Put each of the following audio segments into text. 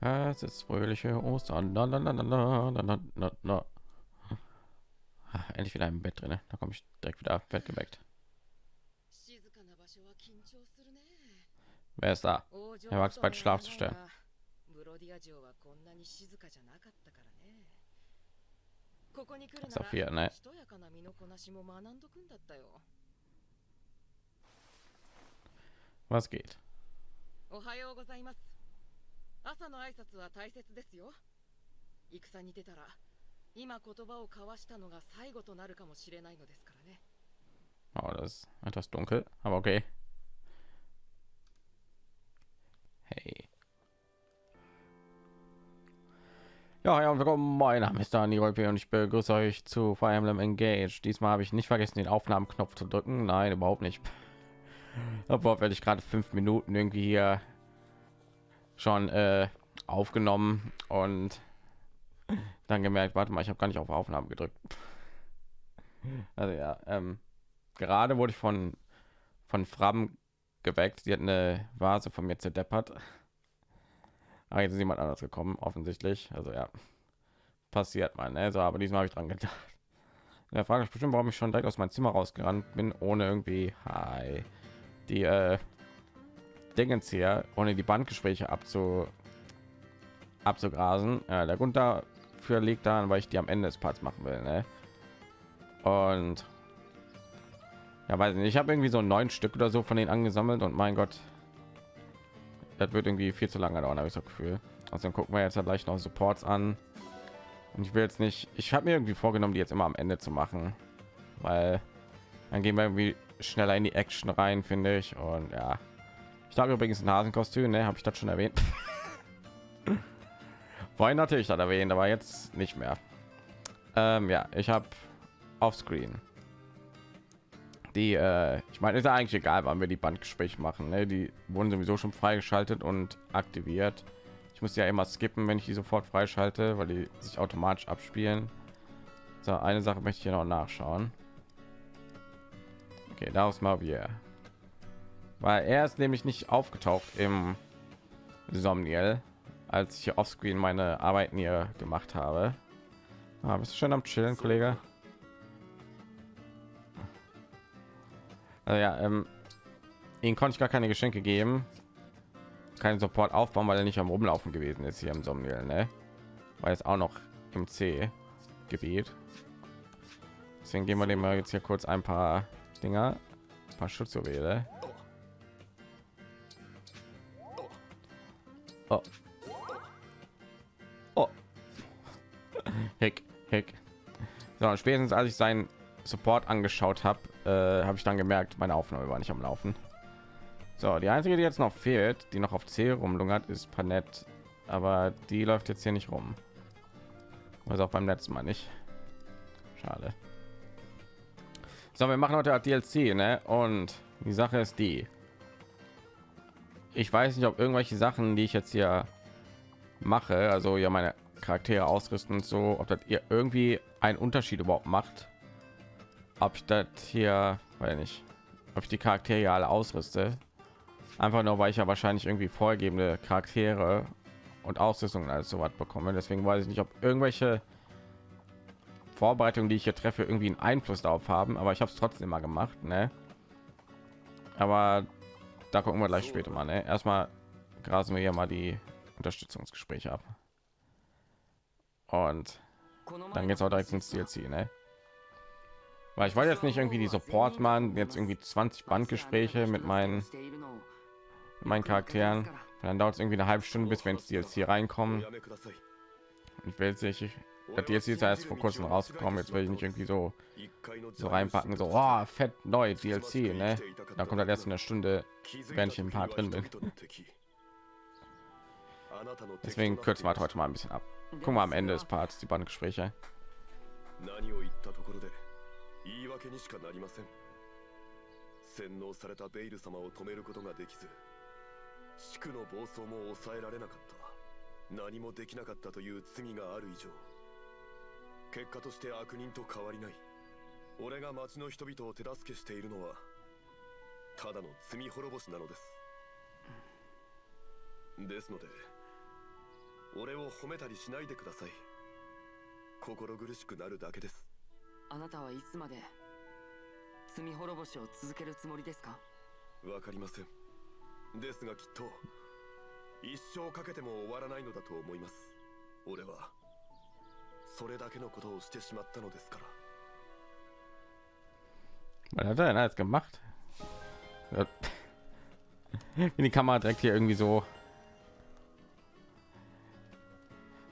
Es ist fröhliche Ostern. Na, na, na, na, na, na, na, na. Ah, Endlich wieder im Bett drin. Da komme ich direkt wieder Bett geweckt. 静かな場所は緊張するね Wer ist da? 王女 Er wagt bald Schlaf zu stellen. ブロディア城はこんなに静かじゃなかったからねここに来るな Sophia, ら ne? しとやかな身のこなしも学んどくんだったよ Was geht? おはようございます 朝の挨拶は大切ですよ戦に出たら今言葉を交わしたのが最後となるかもしれないのですからね Oh, das ist etwas dunkel, aber okay. Hey. Ja, ja, und willkommen. Mein Name ist Dani Rolpe und ich begrüße euch zu Fire Emblem Engage. Diesmal habe ich nicht vergessen, den Aufnahmenknopf zu drücken. Nein, überhaupt nicht. Obwohl werde ich gerade fünf Minuten irgendwie hier schon äh, aufgenommen und dann gemerkt, warte mal, ich habe gar nicht auf Aufnahme gedrückt. Also ja, ähm, gerade wurde ich von von Fram geweckt. Sie hat eine Vase von mir zerdeppert. Aber jetzt ist jemand anders gekommen, offensichtlich. Also ja, passiert mal. Ne? So, aber diesmal habe ich dran gedacht. Der Frage ist bestimmt, warum ich schon direkt aus meinem Zimmer rausgerannt bin, ohne irgendwie hi, die äh, Dingens hier, ohne die Bandgespräche abzu abzugrasen. Ja, der Grund dafür liegt daran, weil ich die am Ende des Parts machen will. Ne? Und ja, weiß nicht. Ich habe irgendwie so neun Stück oder so von denen angesammelt und mein Gott, das wird irgendwie viel zu lange dauern, habe ich so Gefühl. Also gucken wir jetzt ja gleich noch Supports an. Und ich will jetzt nicht, ich habe mir irgendwie vorgenommen, die jetzt immer am Ende zu machen, weil dann gehen wir irgendwie schneller in die Action rein, finde ich. Und ja, ich habe übrigens ein Hasenkostüm, ne? Habe ich das schon erwähnt? Vorhin natürlich das erwähnt, aber jetzt nicht mehr. Ähm, ja, ich habe auf Screen die äh, ich meine ist ja eigentlich egal wann wir die bandgespräche machen ne? die wurden sowieso schon freigeschaltet und aktiviert ich muss ja immer skippen wenn ich die sofort freischalte weil die sich automatisch abspielen so eine sache möchte ich hier noch nachschauen okay daraus mal wir weil er ist nämlich nicht aufgetaucht im Somniel, als ich hier offscreen meine arbeiten hier gemacht habe ah, bist du schon am chillen kollege Also ja, ähm, ihn konnte ich gar keine Geschenke geben, keinen Support aufbauen, weil er nicht am Rumlaufen gewesen ist hier im Somniel, ne? Weil es auch noch im C-Gebiet. Deswegen gehen wir dem mal jetzt hier kurz ein paar Dinger, ein paar Schutzjuwele. Oh. Oh. Hick, hick. So, spätestens als ich seinen Support angeschaut habe, äh, habe ich dann gemerkt, meine Aufnahme war nicht am Laufen. So, die einzige, die jetzt noch fehlt, die noch auf C rumlungert, ist Panett, aber die läuft jetzt hier nicht rum. Also auch beim letzten Mal nicht. Schade. So, wir machen heute DLC, ne? Und die Sache ist die. Ich weiß nicht, ob irgendwelche Sachen, die ich jetzt hier mache, also ja meine Charaktere ausrüsten und so, ob das ihr irgendwie einen Unterschied überhaupt macht. Ob ich das hier weil nicht ob ich die charaktere alle ausrüste. Einfach nur weil ich ja wahrscheinlich irgendwie vorgegebene charaktere und ausrüstung als so was bekomme. Deswegen weiß ich nicht ob irgendwelche vorbereitungen die ich hier treffe irgendwie einen einfluss darauf haben. Aber ich habe es trotzdem mal gemacht ne? aber da gucken wir gleich später mal ne? erstmal grasen wir hier mal die unterstützungsgespräche ab und dann geht es auch direkt ins DLC, ne? weil ich wollte jetzt nicht irgendwie die Support machen, jetzt irgendwie 20 Bandgespräche mit meinen mit meinen Charakteren. Dann dauert es irgendwie eine halbe Stunde, bis wir ins DLC reinkommen. Ich will jetzt das DLC ist ja erst vor kurzem rausgekommen. Jetzt will ich nicht irgendwie so so reinpacken, so oh, fett neu DLC, ne? Da kommt halt erst in der Stunde, wenn ich ein paar drin bin. Deswegen kürzen wir halt heute mal ein bisschen ab. Guck mal am Ende des Parts die Bandgespräche. 何を言ったところで言い訳にしかなりません洗脳されたベイル様を止めることができず地区の暴走も抑えられなかった何もできなかったという罪がある以上 結果として悪人と変わりない。俺が町の人々を手助けしているのはただの罪滅ぼしなのです。ですので俺を褒めたりしないでください。心苦しくなるだけです。あなたはいつまで罪滅ぼしを続けるつもりですか？わかりません。ですがきっと一生かけても終わらないのだと思います。俺はそれだけのことをしてしまったのですから Was hat er denn alles gemacht? Ja. Wie die Kamera direkt hier irgendwie so.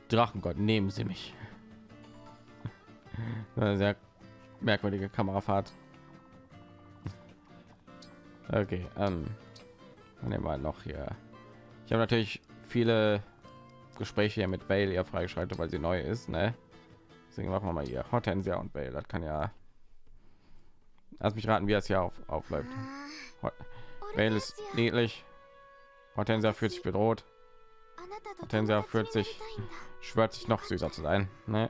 Drachengott, nehmen Sie mich. Eine sehr merkwürdige Kamerafahrt. Okay, ähm, dann nehmen wir noch hier. Ich habe natürlich viele Gespräche hier mit Bale ja freigeschaltet, weil sie neu ist, ne? Deswegen machen wir mal hier Hortensia und Bell. Das kann ja. Lass mich raten, wie es hier auf, aufläuft. Hot Bale ist niedlich. Hortensia fühlt sich bedroht. Hortensia fühlt sich schwört sich noch süßer zu sein. Ne?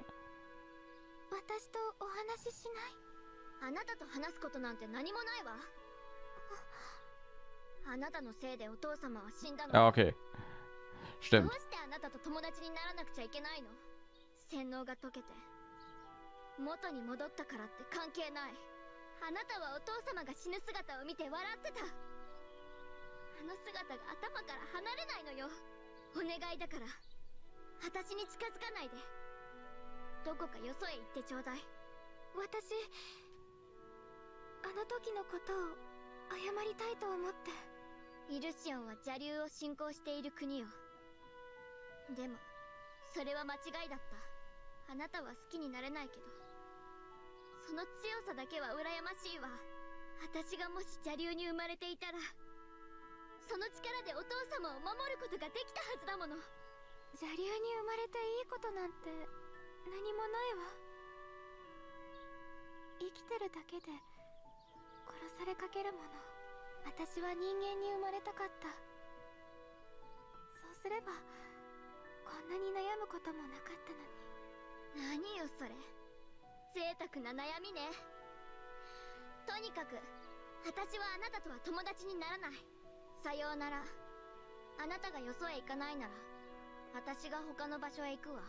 Ja, okay. Stimmt. 元に戻ったからって関係ない。あなたはお父様が死ぬ姿を見て笑ってた。あの姿が頭から離れないのよ。お願いだから。私に近づかないで。どこかよそへ行ってちょうだい。私あの時のことを謝りたいと思って。イルシオンは邪竜を信仰している国よ。でもそれは間違いだった。あなたは好きになれないけど。その強さだけは羨ましいわ。私がもし邪竜に生まれていたらその力でお父様を守ることができたはずだもの。邪竜に生まれていいことなんて何もないわ。生きてるだけで殺されかけるもの。私は人間に生まれたかった。そうすればこんなに悩むこともなかったのに。何よそれ贅沢な悩みねとにかく私はあなたとは友達にならないさようならあなたがよそへ行かないなら私が他の場所へ行くわ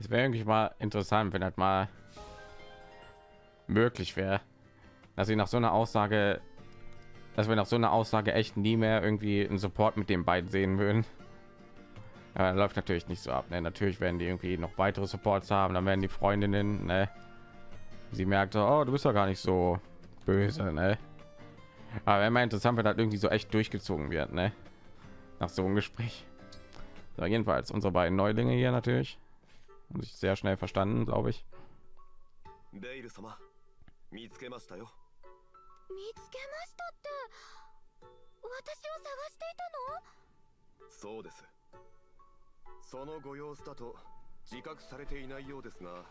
Es wäre irgendwie mal interessant, wenn das mal möglich wäre, dass sie nach so einer Aussage, dass wir nach so einer Aussage echt nie mehr irgendwie einen Support mit den beiden sehen würden. Ja, läuft natürlich nicht so ab. Ne? Natürlich werden die irgendwie noch weitere Supports haben. Dann werden die Freundinnen, ne? sie merkt, so, oh, du bist ja gar nicht so böse. Ne? Aber wäre mal interessant, wenn das irgendwie so echt durchgezogen wird, ne? nach so einem Gespräch. So, jedenfalls unsere beiden Neulinge hier natürlich. Haben sich sehr schnell verstanden, glaube ich. ベイル様見つけましたよ見つけましたって私を探していたのそうです そのご様子だと自覚されていないようですが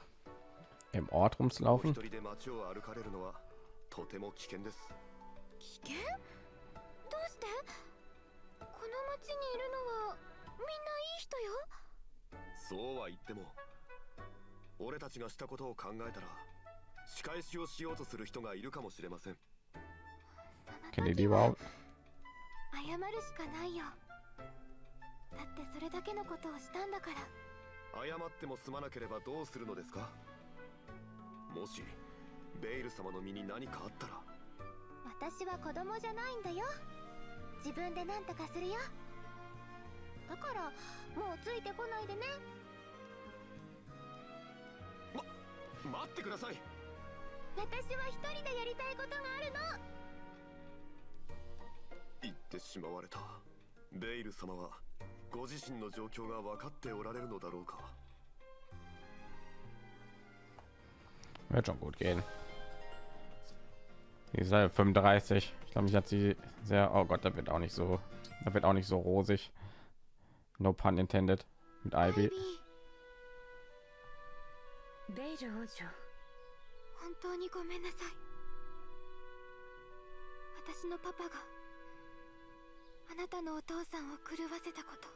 Im Ort お rumzulaufen? 一人で街を歩かれるのはとても危険です。危険？どうして？この町にいるのはみんないい人よ。そうは言っても俺たちがしたことを考えたら仕返しをしようとする人がいるかもしれません。そ Kennt の ihr 時 die は überhaupt? 謝るしかないよだってそれだけのことをしたんだから。謝っても済まなければどうするのですか？もしベイル様の身に何かあったら。私は子供じゃないんだよ。自分で何とかするよ。だからもうついてこないでね。待ってください。私は一人でやりたいことがあるの。言ってしまわれた。ベイル様はご自身の状況が分かっておられるのだろうか Wird schon gut gehen. Die ist halt 35. Ich glaube, ich hat sie sehr. Oh Gott, da wird auch nicht so. Da wird auch nicht so rosig. No pun intended. Mit アイ Ivy. ビーベイル王女本当にごめんなさい私のパパが あなたのお父さんを狂わせたこと。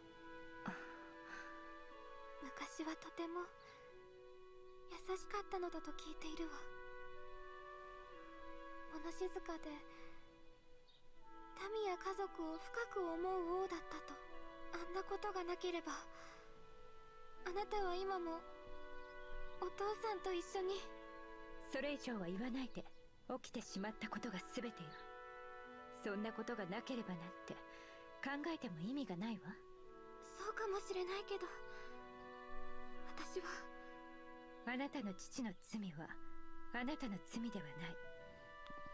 昔はとても優しかったのだと聞いているわ。物静かで民や家族を深く思う王だったと。あんなことがなければあなたは今もお父さんと一緒に。それ以上は言わないで起きてしまったことが全てよ。そんなことがなければなんて。考えても意味がないわ。そうかもしれないけど私は。あなたの父の罪はあなたの罪ではない。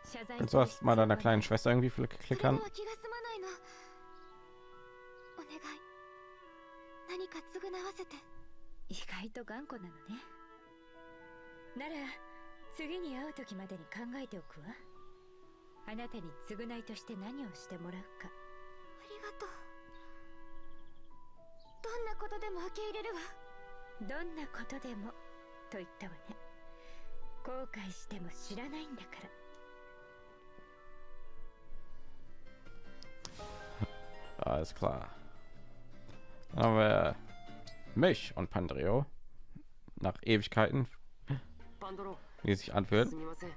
謝罪 Kannst du das mal deiner kleinen Schwester irgendwie それで klickern? は気が済まないの。お願い。何か償わせて。意外と頑固なのね。なら次に会う時までに考えておくわ。あなたに償いとして何をしてもらうか。ありがとう。どんなことでも受け入れるわ。どんなことでもと言ったわね。後悔しても知らないんだから。Alles klar. Dann haben wir mich und Pandreo. Nach Ewigkeiten, パンドロ wie es sich anfühlt. すみません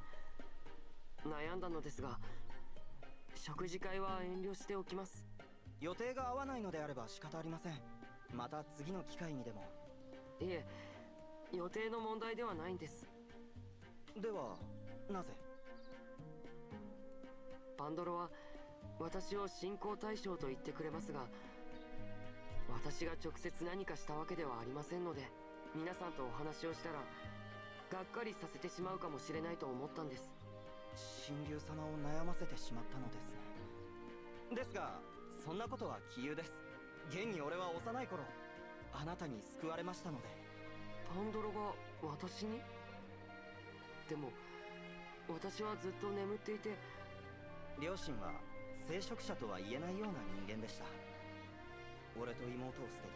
悩んだのですが食事会は遠慮しておきます予定が合わないのであれば仕方ありません。また次の機会にでも。いえ予定の問題ではないんです。ではなぜ？パンドロは私を信仰対象と言ってくれますが私が直接何かしたわけではありませんので皆さんとお話をしたらがっかりさせてしまうかもしれないと思ったんです。神竜様を悩ませてしまったのですね。ですがそんなことは杞憂です。現に俺は幼い頃あなたに救われましたので。パンドロが私に？でも私はずっと眠っていて。両親は聖職者とは言えないような人間でした。俺と妹を捨てて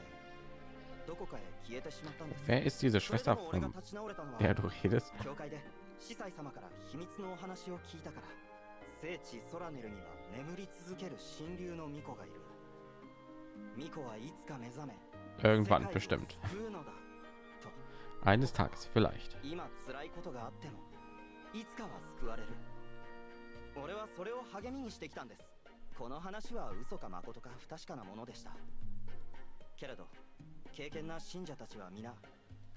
どこかへ消えてしまったんです。Wer ist diese それ Schwester でも俺が von 立ち直れたのは der du redest? 教会で司祭様から秘密のお話を聞いたから聖地ソラネルには眠り続ける神竜の巫女がいる。巫女はいつか目覚め Irgendwann bestimmt. Eines Tages vielleicht. いつかは救われる。俺はそれを励みにしてきたんです。この話は嘘か誠か不確かなものでした。けれど敬虔な信者たちは皆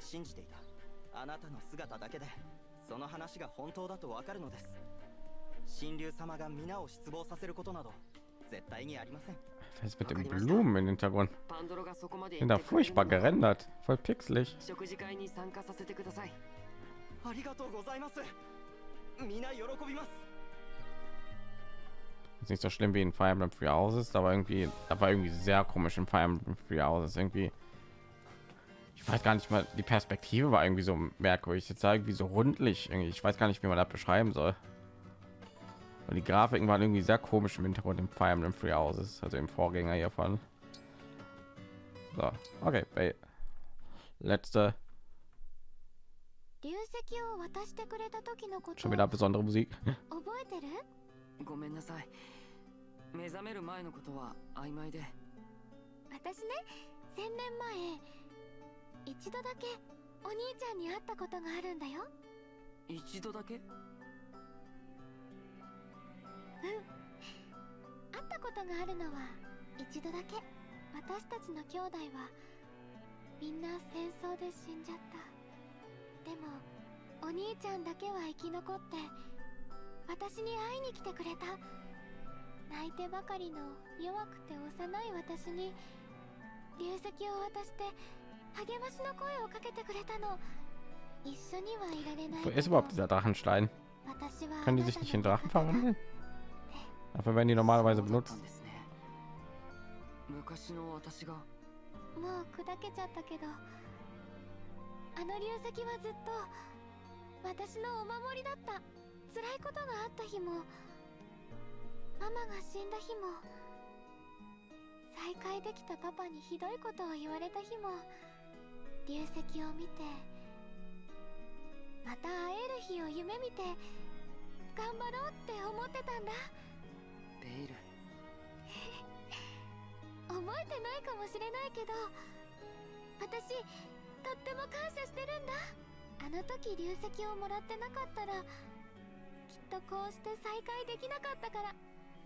信じていた。あなたの姿だけでその話が本当だとわかるのです神竜様が皆を失望させることなど絶対にありません Was ist mit den Blumen im Hintergrund? パンドロがそこまで Sind 言 da ってくれる furchtbar なら gerendert. Voll pixelig. 食事会に参加させてくださいありがとうございます皆喜びます Ist nicht so schlimm wie in Fire Emblem Free Houses, aber irgendwie, da war irgendwie sehr komisch in Fire Emblem Free Houses. Irgendwie, ich weiß gar nicht mal, die Perspektive war irgendwie so merkwürdig. Jetzt irgendwie so rundlich. Irgendwie. Ich weiß gar nicht, wie man das beschreiben soll. Und die Grafiken waren irgendwie sehr komisch im Hintergrund im Fire Emblem Free Houses, also im Vorgänger hiervon. So, okay, bei letzte 流石を渡してくれた時のこと schon wieder besondere Musik. 覚えてるごめんなさい目覚める前のことは曖昧で私ね1000年前一度だけお兄ちゃんに会ったことがあるんだよ一度だけ 会ったことがあるのは一度だけ。私たちの兄弟はみんな戦争で死んじゃった。でもお兄ちゃんだけは生き残って私に会いに来てくれた。泣いてばかりの弱くて幼い私に流石を渡して励ましの声をかけてくれたの。一緒にはいられない Wo け ist ど überhaupt dieser Drachenstein? Können? Dafür werden die normalerweise benutzt. 昔の私がもう砕けちゃったけどあの流石はずっと私のお守りだった。辛いことがあった日もママが死んだ日も再会できたパパにひどいことを言われた日も流石を見てまた会える日を夢見て頑張ろうって思ってたんだベイル覚えてないかもしれないけど私とっても感謝してるんだ。あの時流石をもらってなかったらきっとこうして再会できなかったから。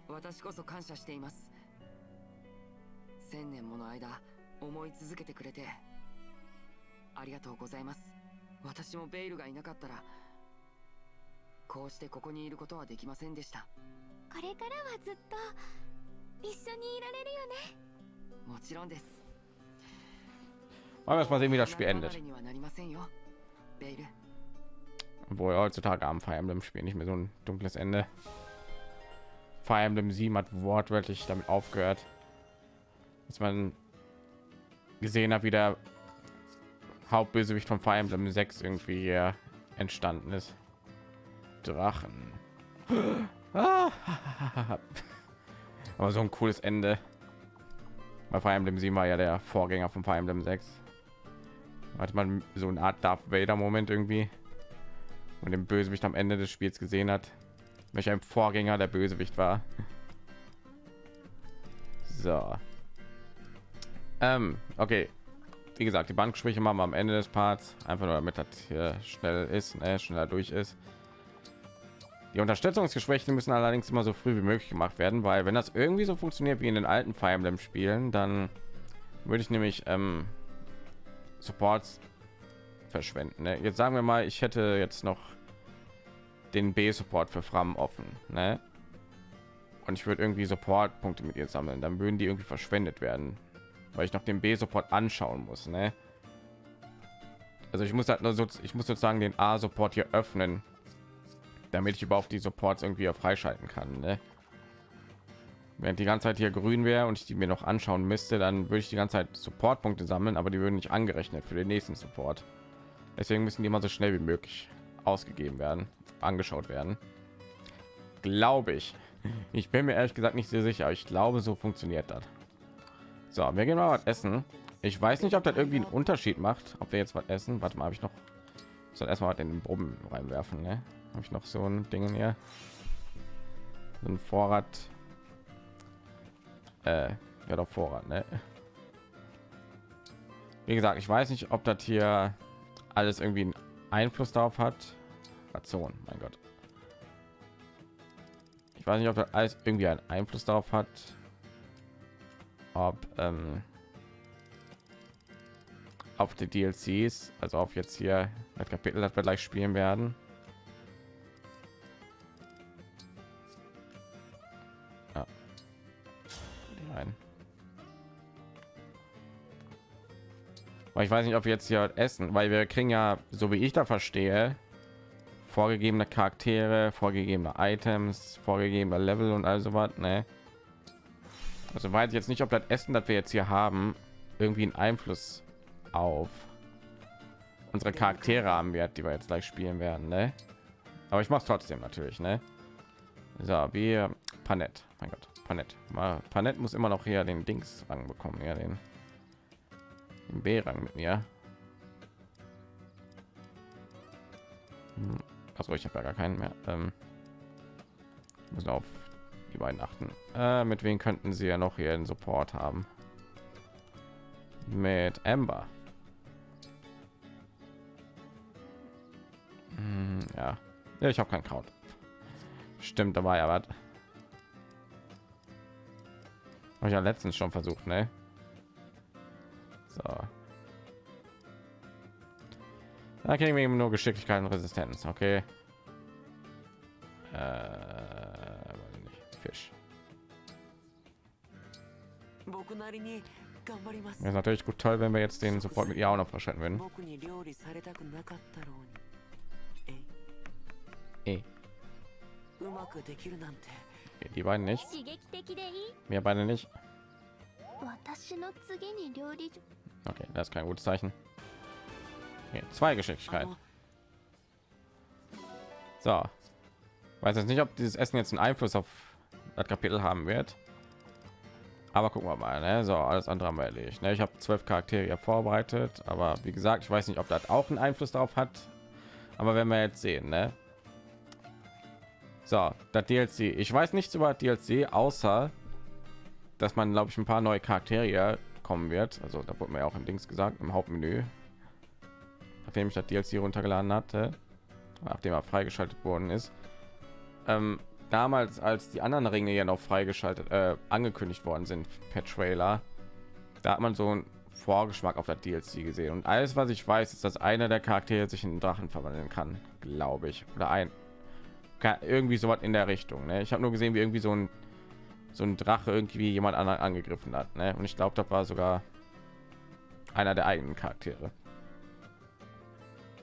私こそ感謝しています。千年もの間思い続けてくれてありがとうございます。私もベイルがいなかったらこうしてここにいることはできませんでしたこれからはずっと一緒にいられるよねもちろんです Wollen wir erst mal sehen, wie das Spiel 離れ endet. にはなりませんよベイル Obwohl heutzutage am Fire Emblem Spiel nicht mehr so ein dunkles Ende. Fire Emblem 7 hat wortwörtlich damit aufgehört, dass man gesehen hat, wie der Hauptbösewicht von Fire Emblem 6 irgendwie hier entstanden ist. Drachen. Ah. Aber so ein cooles Ende. Bei Fire Emblem 7 war ja der Vorgänger von Fire Emblem 6. Hat man so eine Art Darth Vader Moment irgendwie und den Bösewicht am Ende des Spiels gesehen hat, welcher ein Vorgänger der Bösewicht war. So. Ähm, okay. Wie gesagt, die Bankgespräche machen wir am Ende des Parts, einfach nur damit das hier schnell ist, ne, schneller durch ist. Die Unterstützungsgespräche müssen allerdings immer so früh wie möglich gemacht werden, weil wenn das irgendwie so funktioniert wie in den alten Fire Emblem Spielen, dann würde ich nämlich ähm, Supports verschwenden. Ne? Jetzt sagen wir mal, ich hätte jetzt noch den B-Support für Fram offen, ne? Und ich würde irgendwie Support-Punkte mit ihr sammeln, dann würden die irgendwie verschwendet werden, weil ich noch den B-Support anschauen muss, ne? Also ich muss halt nur so, ich muss sozusagen den A-Support hier öffnen, damit ich überhaupt die Supports irgendwie auch freischalten kann, ne? Während die ganze Zeit hier grün wäre und ich die mir noch anschauen müsste, dann würde ich die ganze Zeit Support-Punkte sammeln, aber die würden nicht angerechnet für den nächsten Support. Deswegen müssen die immer so schnell wie möglich ausgegeben werden, angeschaut werden. Glaube ich. Ich bin mir ehrlich gesagt nicht sehr sicher. Ich glaube, so funktioniert das. So, wir gehen mal was essen. Ich weiß nicht, ob das irgendwie einen Unterschied macht, ob wir jetzt was essen. Warte mal, habe ich noch soll erstmal in den Brummen reinwerfen, ne? Habe ich noch so ein Ding hier? Ein Vorrat. Äh, ja doch Vorrat, ne? Wie gesagt, ich weiß nicht, ob das hier alles irgendwie einen Einfluss darauf hat. Ration, mein Gott. Ich weiß nicht, ob das alles irgendwie einen Einfluss darauf hat, ob ähm, auf die DLCs, also auf jetzt hier das Kapitel, das wir gleich spielen werden. Aber ich weiß nicht, ob wir jetzt hier essen, weil wir kriegen ja, so wie ich da verstehe, vorgegebene Charaktere, vorgegebene Items, vorgegebene Level und also was, ne? Also weiß ich jetzt nicht, ob das Essen, das wir jetzt hier haben, irgendwie einen Einfluss auf unsere Charaktere haben wird, die wir jetzt gleich spielen werden, ne? Aber ich mache trotzdem natürlich, ne? So, wir Panett, mein Gott, Panett. Panett muss immer noch hier den Dings Rang bekommen, ja den B-Rang mit mir. Also ich habe ja gar keinen mehr. Ähm, müssen auf die beiden achten. Äh, mit wem könnten sie ja noch hier einen Support haben? Mit Amber. Hm, ja. ja, ich habe kein Kraut. Stimmt, da war ja ich ja letztens schon versucht, ne? So. Da kriegen wir eben nur Geschicklichkeit und Resistenz. Okay. Äh, Fisch. Wäre natürlich gut toll, wenn wir jetzt den sofort mit ihr auch noch verschreiten würden. Ey. Eh. Die beiden nicht. Wir beide nicht. Okay, das ist kein gutes Zeichen. Okay, zwei Geschicklichkeit. So. Weiß jetzt nicht, ob dieses Essen jetzt einen Einfluss auf das Kapitel haben wird. Aber gucken wir mal. Ne? So, alles andere haben wir erledigt. Ne? Ich habe zwölf Charaktere vorbereitet, aber wie gesagt, ich weiß nicht, ob das auch einen Einfluss darauf hat. Aber wenn wir jetzt sehen, ne? So, das DLC. Ich weiß nichts über DLC, außer dass man, glaube ich, ein paar neue Charaktere kommen wird. Also da wurde mir auch im Dings gesagt, im Hauptmenü. Nachdem ich das DLC runtergeladen hatte, nachdem er freigeschaltet worden ist. Ähm, damals, als die anderen Ringe ja noch freigeschaltet, äh, angekündigt worden sind per Trailer, Da hat man so einen Vorgeschmack auf das DLC gesehen und alles, was ich weiß, ist, dass einer der Charaktere sich in einen Drachen verwandeln kann, glaube ich, oder ein irgendwie so was in der Richtung. Ne? Ich habe nur gesehen, wie irgendwie so ein so ein Drache irgendwie jemand anderen angegriffen hat. Ne? Und ich glaube, das war sogar einer der eigenen Charaktere.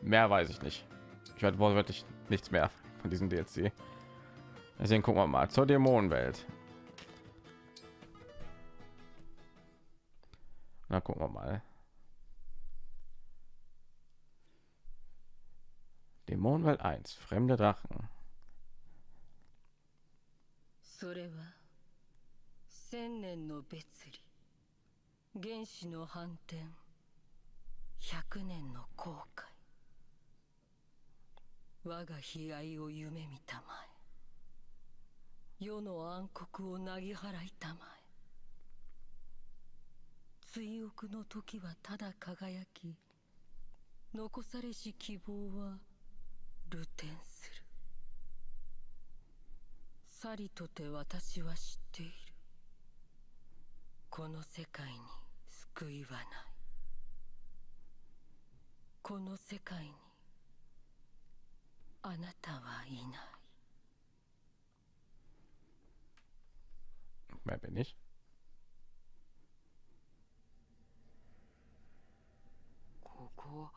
Mehr weiß ich nicht. Ich hatte wortwörtlich nichts mehr von diesem DLC. Deswegen gucken wir mal zur Dämonenwelt. Na, gucken wir mal. Dämonenwelt 1, fremde Drachen. それは 千年の別離。原始の反転。百年の後悔。我が悲哀を夢見たまえ。世の暗黒をなぎ払いたまえ。追憶の時はただ輝き。残されし希望は流転する。さりとて私は知っている。この世界に救いはない。この世界にあなたはいない。Wer bin ich? ここは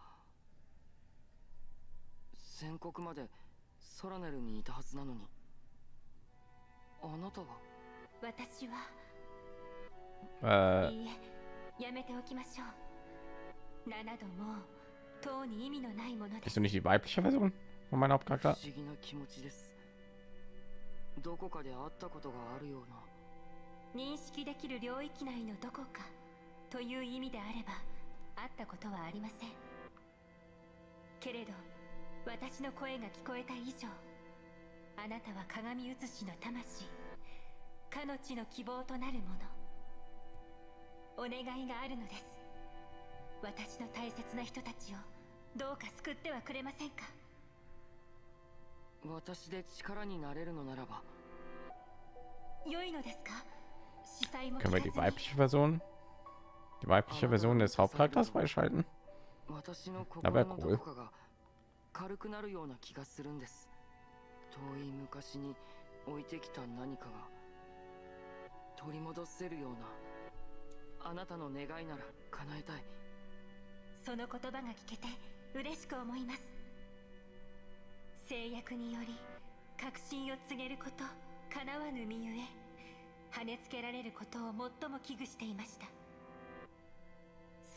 宣告までソラネルにいたはずなのに。あなたが私は？Äh, えやめておきましょう。7度もとうに意味のないもので bist す du nicht die weibliche Version von meinem 不 Hauptcharakter? 思議な気持ちです。どこかで会ったことがあるような。認識できる領域内のどこかという意味であれば会ったことはありません。けれど私の声が聞こえた以上あなたは鏡写しの魂かの地の希望となるものお願いがあるのです。私の大切な人たちをどうか救ってはくれませんか？私で力になれるのならば。良いのですか？司祭も Können wir 聞 die かずに。weibliche Version, die weibliche Version des Hauptcharakters freischalten? 私の Na, wär 心の cool. 軽くなるような気がするんです遠い昔に置いてきた何かが取り戻せるようなあなたの願いなら叶えたい。その言葉が聞けて嬉しく思います。制約により確信を告げること叶わぬ身ゆえ跳ねつけられることを最も危惧していました。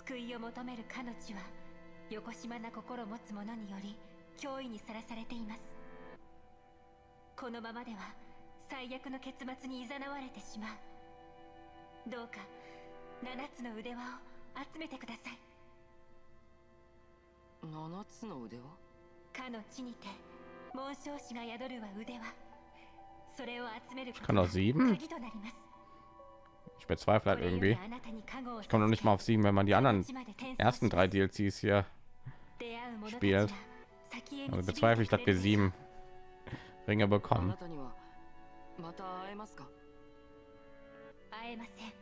救いを求める彼女は横島な心を持つ者により脅威にさらされています。このままでは最悪の結末に誘われてしまう。どうか 七つの腕輪を集めてください七つの腕はかの地にて紋章師が宿るは腕輪それを集めること kann doch sieben? 鍵となります Ich bezweifle halt これよ irgendwie. りあなたに加護を Ich komme noch nicht mal auf sieben, wenn man die anderen 地まで転送 ersten し drei DLCs hier 出会う者たち spielt. が先へ Also 導いて bezweifle ich, く dass れ wir る sieben Ringe あ bekommen. なたにはまた会えますか会えません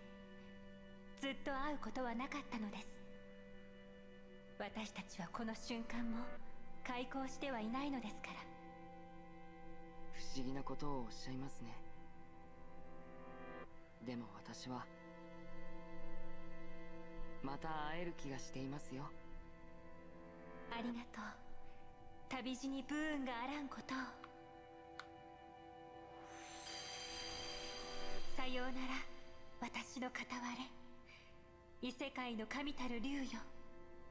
ずっと会うことはなかったのです。私たちはこの瞬間も開口してはいないのですから。不思議なことをおっしゃいますね。でも私はまた会える気がしていますよ。ありがとう。旅路に不運があらんことを。さようなら。私の片割れ異世界の神たる竜よ。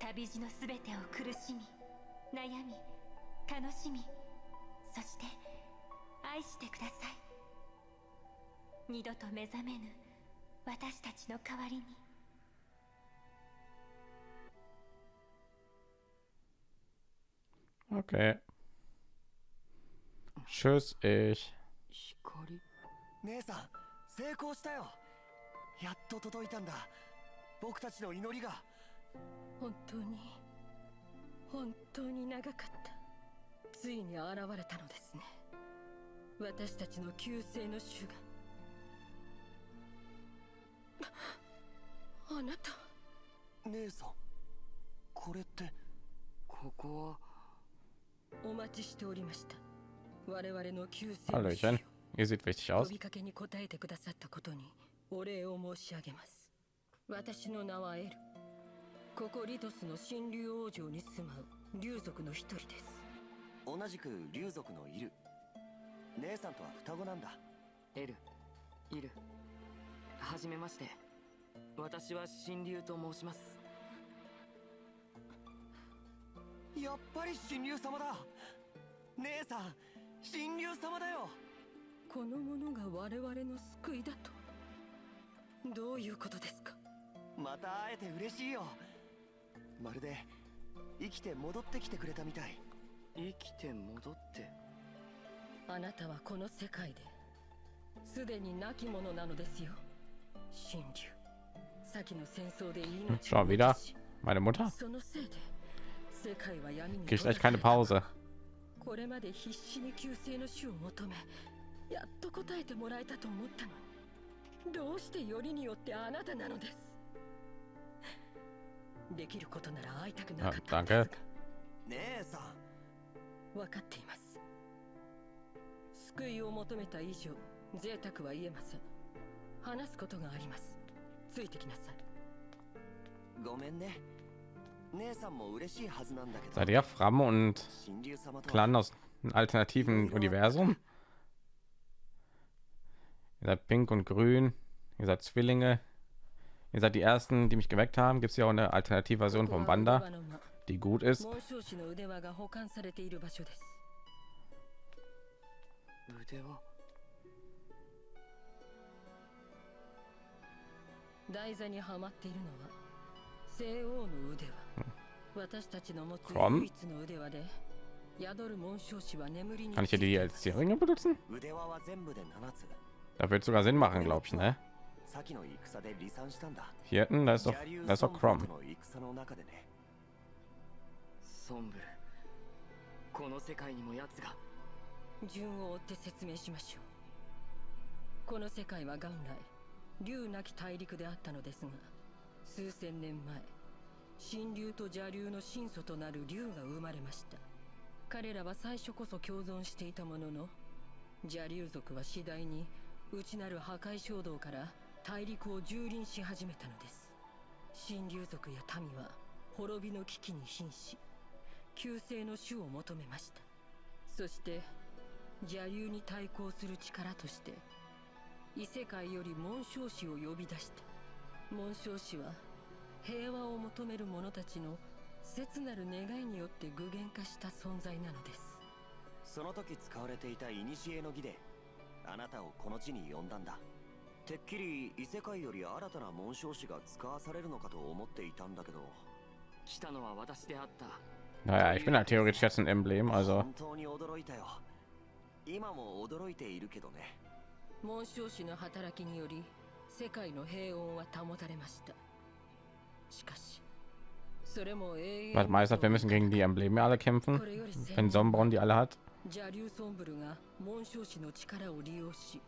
旅路のすべてを苦しみ悩み楽しみそして愛してください。二度と目覚めぬ私たちの代わりに。Okay. Tschüss, ich. 光？姉さん成功したよ。やっと届いたんだ僕たちの祈りが。本当に本当に長かった。ついに現れたのですね。私たちの救世の主が。ああなた。姉さんこれってここは。お待ちしておりました。我々の救世主 Hallöchen. Ihr seht richtig 呼.びかけに応えてくださったことにお礼を申し上げます私の名はエル。ここリトスの神竜王城に住まう。竜族の一人です。同じく竜族のいる姉さんとは双子なんだ。エル。イル。はじめまして。私は神竜と申します。やっぱり神竜様だ。姉さん神竜様だよ。この者が我々の救いだと。どういうことですか？また会えて嬉しいよ。まるで生きて戻ってきてくれたみたい。生きて戻って？あなたはこの世界ですでに亡き者なのですよ。神竜先の戦争で命を wieder Mutter. そのせいで世界は闇にた Pause. これまで必死に救世の主を求めやっと答えてもらえたと思ったのにどうしてよりによってあなたなのです？Ah, danke 姉さん分かっています救いを求めた以上贅沢は言えません話すことがありますついてきなさいごめんね姉さんも嬉しいはずなんだけど Seid ihr Fram und 神竜様とは Clan aus einem alternativen Universum? Ihr seid pink und grün. Ihr seid Zwillinge. Ihr seid die ersten, die mich geweckt haben. Gibt es ja auch eine Alternativversion vom wander die gut ist. Komm. Kann ich hier die als Zierringe benutzen? Da wird sogar Sinn machen, glaube ich, ne? 先の戦で離散したんだ。Hier hinten, da ist doch, da ist doch ソン Crom. ボとの戦の中でね。ソンブル。この世界にも奴が。順を追って説明しましょう。この世界は元来竜なき大陸であったのですが数千年前神竜と邪竜の神祖となる竜が生まれました。彼らは最初こそ共存していたものの邪竜族は次第に内なる破壊衝動から大陸を蹂躙し始めたのです。神竜族や民は滅びの危機に瀕し救世の主を求めました。そして邪竜に対抗する力として異世界より紋章師を呼び出した紋章師は平和を求める者たちの切なる願いによって具現化した存在なのです。その時使われていた古の儀であなたをこの地に呼んだんだ。てっきり異世界より新たな紋章師が使わされるのかと思っていたんだけど来たのは私であった Naja, ich bin ja theoretisch jetzt ein Emblem, also 本当に驚いたよ今も驚いているけどね紋章師の働きにより世界の平穏は保たれましたしかしそれも永遠 was meistert, wir müssen gegen die Embleme alle kämpfen. Wenn 年 Sombron die alle hat. 邪竜ソンブルが紋章師の力を利用し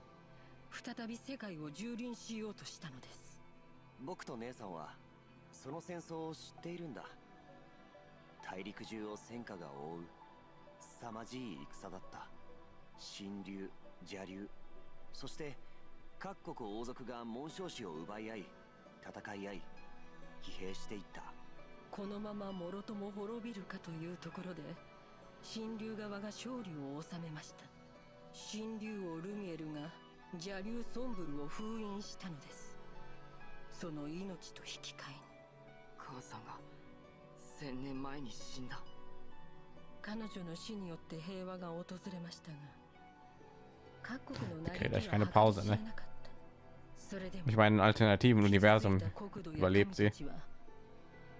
再び世界を蹂躙しようとしたのです。僕と姉さんはその戦争を知っているんだ。大陸中を戦火が覆う凄まじい戦だった。神竜邪竜そして各国王族が紋章師を奪い合い戦い合い疲弊していった。このままもろとも滅びるかというところで神竜側が勝利を収めました。神竜王ルミエルが邪竜ソンブルを封印したのですその命と引き換えに母さんが千年前に死んだ彼女の死によって平和が訪れましたが各国の Okay, 嘆 gleich きは keine 計 Pause, り知 ne? れなかったそれでも Ich meine, in alternativen Universum 傷ついた国土や überlebt sie. 民たちは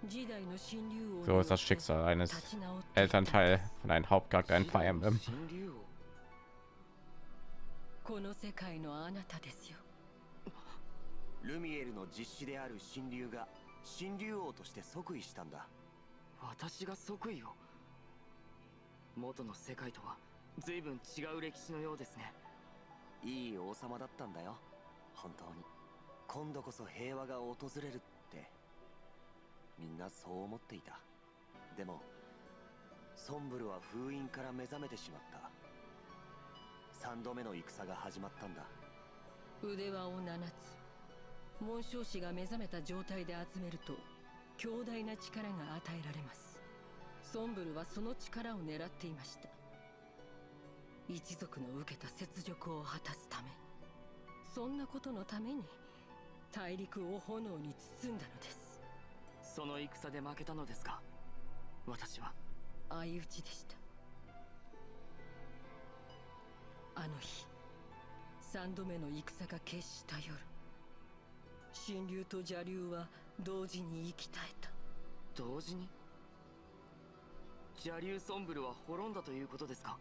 時代の神竜王 So に ist das よって Schicksal eines 立ち直っていった Elternteil von einem Hauptcharakter in Fire Emblem. この世界のあなたですよ。ルミエルの実子である神竜が神竜王として即位したんだ。私が即位を？元の世界とは随分違う歴史のようですね。いい王様だったんだよ。本当に。今度こそ平和が訪れるって。みんなそう思っていた。でもソンブルは封印から目覚めてしまった3度目の戦が始まったんだ。腕輪を7つ。紋章師が目覚めた状態で集めると強大な力が与えられます。ソンブルはその力を狙っていました。一族の受けた雪辱を果たすためそんなことのために大陸を炎に包んだのです。その戦で負けたのですか？私は。相打ちでしたあの日三度目の戦が決した夜神竜と邪竜は同時に生き絶えた。同時に？邪竜ソンブルは滅んだということですか？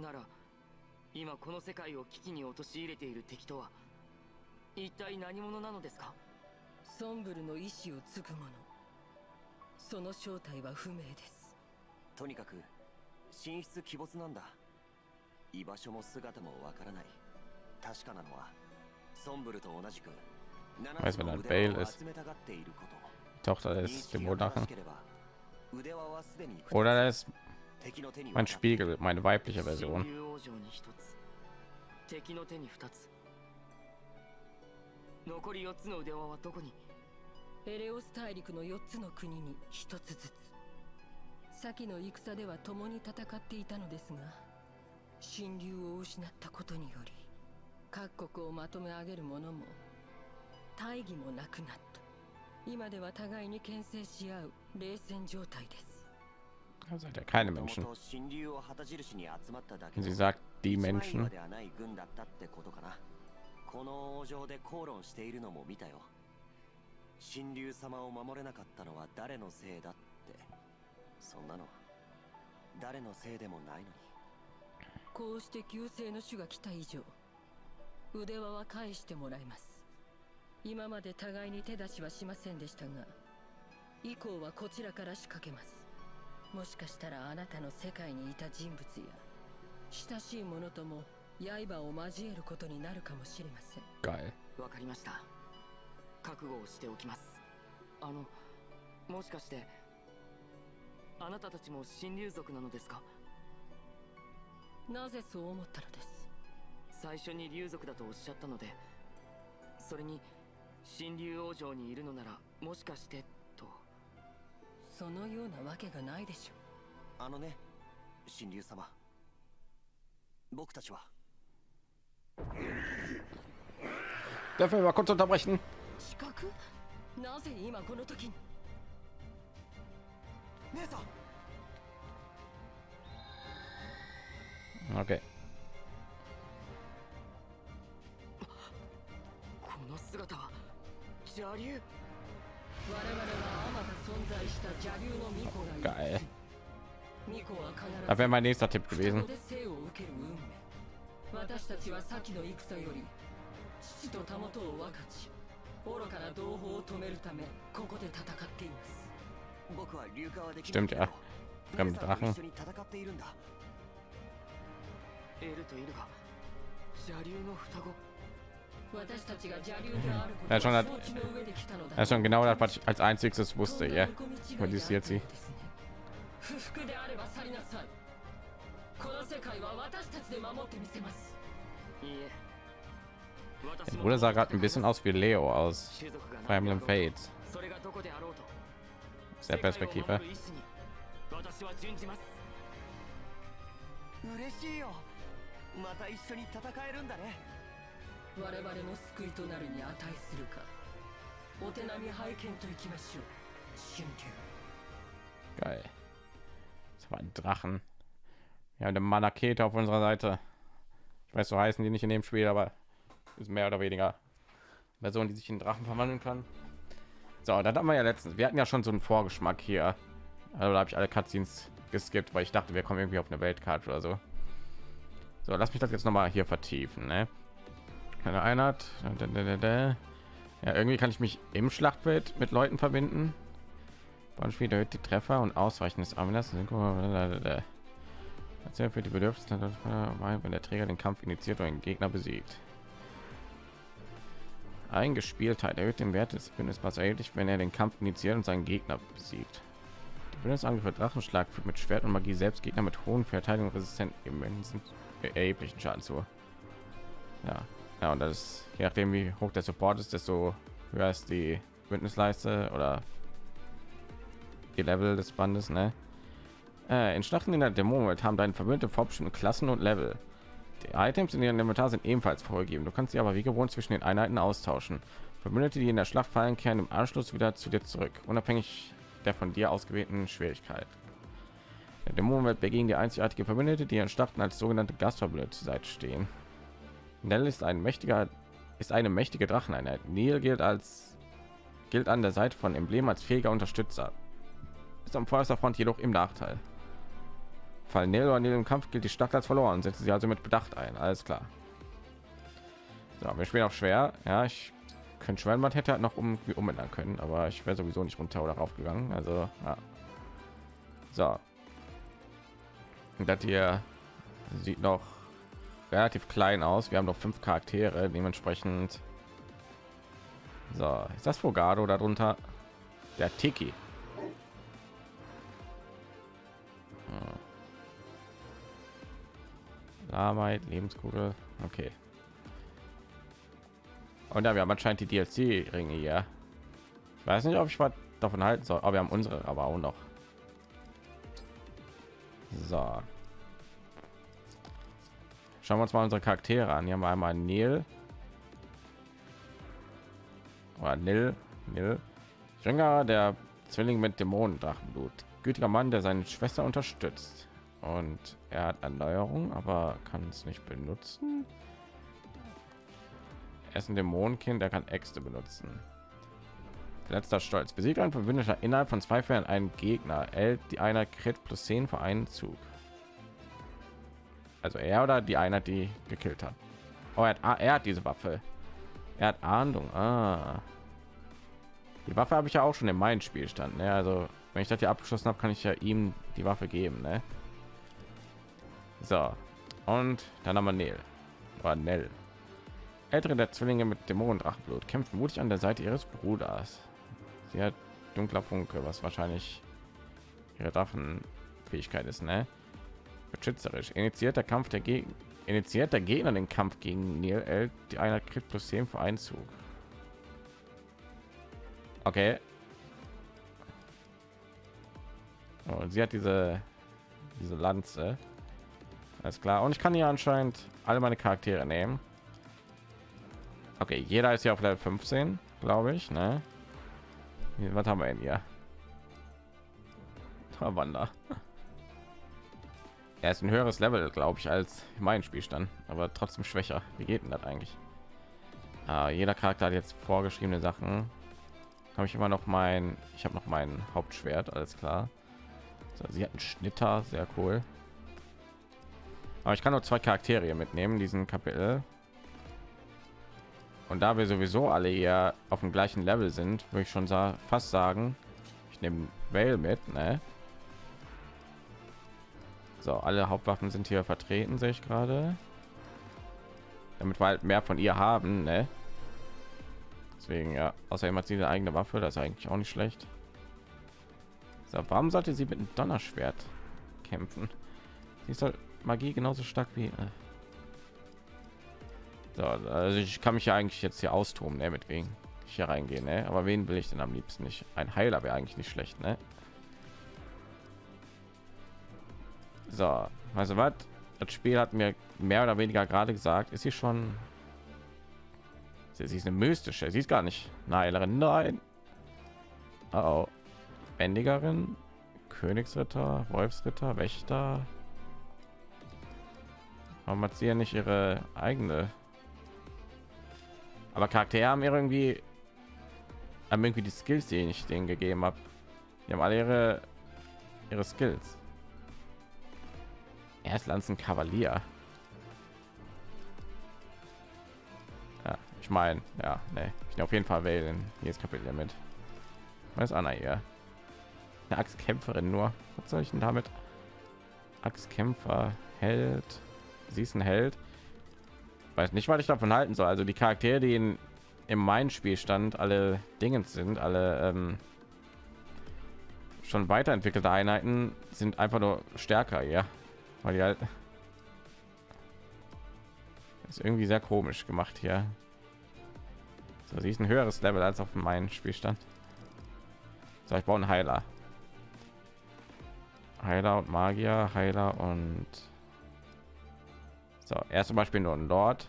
なら今この世界を危機に陥れている敵とは一体何者なのですか？ソンブルの意志を継ぐ者その正体は不明です。とにかく神出鬼没なんだ居場所も姿もわからない確かなのはソンブルと同じく Weiß, wenn er ein Bale ist. Tochter des Dämonachen. Oder das ist mein Spiegel, meine weibliche Version. 敵の手に2つ残り4つの腕輪はどこにエレオス大陸の4つの国に1つずつ先の戦では共に戦っていたのですが神竜を失ったことにより各国をまとめ上げる者も大義もなくなった今では互いに牽制し合う冷戦状態です hat er keine Menschen. Sie sagt die Menschen. この王城で口論しているのも見たよ神竜様を守れなかったのは誰のせいだってそんなの誰のせいでもないのにこうして旧姓の種が来た以上腕輪は返してもらいます今まで互いに手出しはしませんでしたが以降はこちらから仕掛けますもしかしたらあなたの世界にいた人物や親しい者とも刃を交えることになるかもしれません。わかりました。覚悟をしておきます。あの、もしかして、あなたたちも神竜族なのですか？なぜそう思ったのです？最初に竜族だとおっしゃったので、それに、神竜王城にいるのなら、もしかしてと。そのようなわけがないでしょう。あのね、神竜様。僕たちは Dürfen wir mal kurz unterbrechen? る Geil. Das wäre mein nächster Tipp gewesen. 私たちは先の戦より父とたもとを分かち愚かな同胞を止めるためここで戦っています僕は流川で Stimmt ja. Fremde Drachen. エルとイルが邪 竜の双子 Ja, schon, hat, ja, schon genau das, was ich als einziges wusste, ja. Und die ist jetzt sie. この世界は私たちで守ってみせますいいえ Der Bruder sah gerade ein bisschen aus wie Leo aus Fire Emblem Fates. Aus der Perspektive. また一緒に戦えるんだね我々の救いとなるに値するかお手並み拝見といきましょう神竜 Geil. Das war ein Drachen. Wir haben eine Manakete auf unserer Seite. Ich weiß, so heißen die nicht in dem Spiel, aber ist mehr oder weniger Person, die sich in Drachen verwandeln kann. So, dann haben wir ja letztens. Wir hatten ja schon so einen Vorgeschmack hier. Also da habe ich alle Cutscenes geskippt, weil ich dachte, wir kommen irgendwie auf eine Weltkarte oder so. So, lass mich das jetzt noch mal hier vertiefen. Ne? Eine Einheit. Ja, irgendwie kann ich mich im Schlachtfeld mit Leuten verbinden. Spiel erhöht die Treffer und Ausweichen des Armlers. Erzähl für die Bedürfnisse, wenn der Träger den Kampf initiiert oder einen Gegner besiegt. Eingespieltheit erhöht den Wert des Bündnispass erheblich, wenn er den Kampf initiiert und seinen Gegner besiegt. Die Bündnisangriff Drachenschlag führt mit Schwert und Magie selbst Gegner mit hohen Verteidigung resistent immensen erheblichen Schaden zu. Ja, ja und das ist, je nachdem wie hoch der Support ist, desto höher ist die Bündnisleiste oder die Level des Bandes. Ne? Äh, in Schlachten in der Dämonenwelt haben deine Verbündete vorbestimmte Klassen und Level. Die Items in ihrem Inventar sind ebenfalls vorgegeben. Du kannst sie aber wie gewohnt zwischen den Einheiten austauschen. Verbündete, die in der Schlacht fallen, kehren im Anschluss wieder zu dir zurück, unabhängig der von dir ausgewählten Schwierigkeit. Der Dämonenwelt begegnen die einzigartige Verbündete, die Schlachten als sogenannte Gastverbündete zur Seite stehen. Nell ist ein mächtiger, ist eine mächtige Dracheneinheit. Neil gilt als gilt an der Seite von Emblem als fähiger Unterstützer. Ist am vorderster Front jedoch im Nachteil. Fallen Nero an dem Kampf gilt die Stadt als verloren. Setzen sie also mit Bedacht ein. Alles klar. So, wir spielen auch schwer. Ja, ich könnte schwer, man hätte halt noch irgendwie umändern können, aber ich wäre sowieso nicht runter oder rauf gegangen. Also, ja. So. Und das hier sieht noch relativ klein aus. Wir haben noch fünf Charaktere, dementsprechend. So, ist das Fogado darunter? Der Tiki. Arbeit, Lebenskugel. Okay. Und ja, wir haben anscheinend die DLC-Ringe hier. Ich weiß nicht, ob ich was davon halten soll, aber wir haben unsere aber auch noch. So. Schauen wir uns mal unsere Charaktere an. Hier haben wir einmal Neil. Oder Nil. Nil. Jünger, der Zwilling mit Dämonendrachenblut. Gütiger Mann, der seine Schwester unterstützt und er hat Erneuerung, aber kann es nicht benutzen. Er ist ein Dämonenkind, der kann Äxte benutzen. Letzter Stolz besiegt ein Verbündeter innerhalb von zwei Fällen einen Gegner, hält die einer Crit plus 10 für einen Zug. Also er oder die Einheit, die gekillt hat. Oh, er hat, er hat diese Waffe. Er hat Ahndung. Ah. Die Waffe habe ich ja auch schon in meinem Spielstand. Ne? Also wenn ich das hier abgeschlossen habe, kann ich ja ihm die Waffe geben. Ne? So. Und dann haben wir Nell. War Nell. Ältere der Zwillinge mit Dämonendrachenblut kämpfen mutig an der Seite ihres Bruders. Sie hat dunkler Funke, was wahrscheinlich ihre Drachenfähigkeit ist, ne? Beschützerisch. Initiiert der Kampf der Gegner. Initiiert der Gegner den Kampf gegen Neil L, die einer kriegt plus 10 für Einzug. Okay. Und sie hat diese diese Lanze. Alles klar. Und ich kann hier anscheinend alle meine Charaktere nehmen. Okay, jeder ist ja auf Level 15, glaube ich. Ne? Was haben wir denn hier? Wander. Er ist ein höheres Level, glaube ich, als mein Spielstand, aber trotzdem schwächer. Wie geht denn das eigentlich? Ah, jeder Charakter hat jetzt vorgeschriebene Sachen. Habe ich immer noch mein, ich habe noch mein Hauptschwert, alles klar. So, sie hat einen Schnitter, sehr cool. Aber ich kann nur zwei Charaktere mitnehmen, diesen Kapitel. Und da wir sowieso alle hier auf dem gleichen Level sind, würde ich schon sa fast sagen, ich nehme Vale mit, ne? So, alle Hauptwaffen sind hier vertreten, sehe ich gerade. Damit wir halt mehr von ihr haben, ne? Deswegen ja, außerdem hat sie eine eigene Waffe, das ist eigentlich auch nicht schlecht. So, warum sollte sie mit einem Donnerschwert kämpfen? Sie soll Magie genauso stark wie. Äh. So, also ich kann mich ja eigentlich jetzt hier austoben, ne, mit wegen ich hier reingehen, ne? Aber wen will ich denn am liebsten nicht? Ein Heiler wäre eigentlich nicht schlecht, ne? So, also was? Das Spiel hat mir mehr oder weniger gerade gesagt, ist sie schon. Sie ist eine mystische, sie ist gar nicht eine Heilerin, nein. Oh, oh. Bändigerin, Königsritter, Wolfsritter, Wächter. Warum hat sie ja nicht ihre eigene? Aber Charaktere haben irgendwie haben irgendwie die Skills, die ich denen gegeben habe. Die haben alle ihre ihre Skills. Erst Lanzen Kavalier. Ja, ich meine, ja, ne, ich auf jeden Fall wählen. Hier ist Kapitel mit. Was ist Anna hier? Eine Axtkämpferin nur. Was soll ich denn damit? Axtkämpfer, Held sie ist ein Held. Weiß nicht, was ich davon halten soll. Also die Charaktere, die in, in meinem Spielstand alle Dinge sind, alle ähm, schon weiterentwickelte Einheiten sind einfach nur stärker, ja, weil die halt ist irgendwie sehr komisch gemacht hier. So, sie ist ein höheres Level als auf meinem Spielstand. So, ich baue einen Heiler. Heiler und Magier, Heiler und so, er zum Beispiel nur ein Lord.